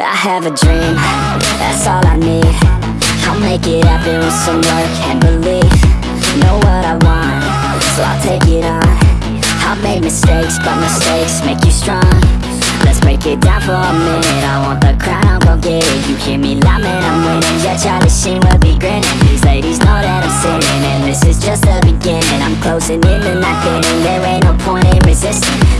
I have a dream, that's all I need. I'll make it happen with some work and belief. Know what I want, so I'll take it on. I've made mistakes, but mistakes make you strong. Let's break it down for a minute. I want the crown, I'm gon' get it. You hear me loud, man, I'm winning. Yeah, Charlie Sheen will be grinning. These ladies know that I'm sinning And this is just the beginning. I'm closing in the night getting There. Ain't no point in resisting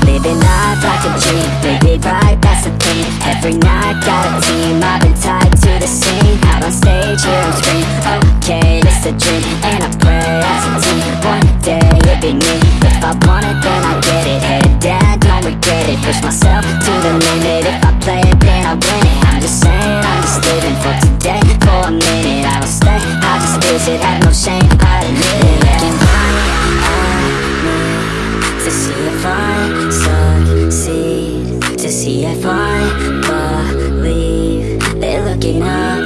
Push myself to the limit. If I play it, then I win it. I'm just saying, I'm just living for today. For a minute, I don't stay. I just visit, have no shame I admit it Looking right at me To see if I succeed. To see if I believe. They're looking up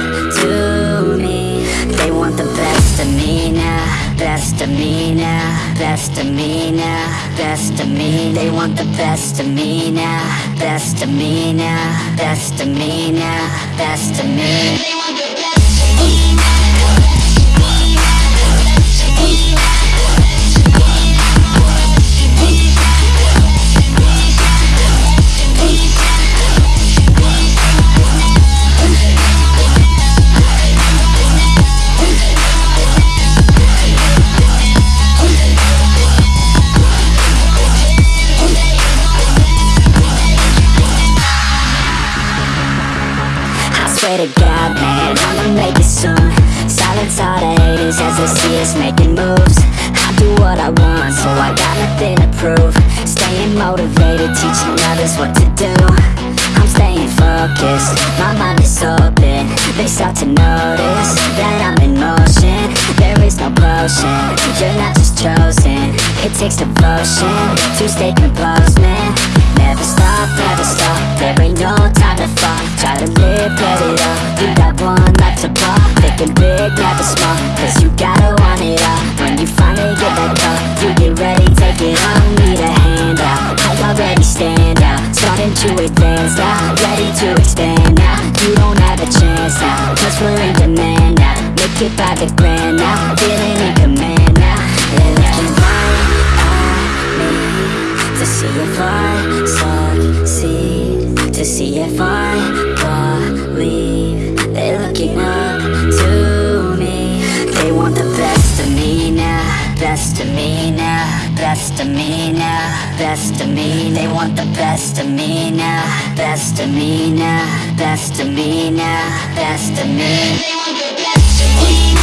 me now Best of me now Best of me They want the best of me now Best of me now Best of me now Best of me swear to God, man, I'ma make it soon. Silence all the haters as they see us making moves. I do what I want, so I got nothing to prove. Staying motivated, teaching others what to do. I'm staying focused, my mind is open. They start to notice that I'm in motion. There is no potion, you're not just chosen. It takes devotion to stay composed, man cause you gotta want it all. When you finally get that call, you get ready, take it on. Need a hand out, I already stand out? Starting to advance now, ready to expand now. You don't have a chance now, cause we're in demand now. Make it by the grand now, feeling in command now. They're looking right at me to see if I succeed To see if I of me now Best of me. They want the best of me now Best of me now Best of me now Best of me. They want the best of me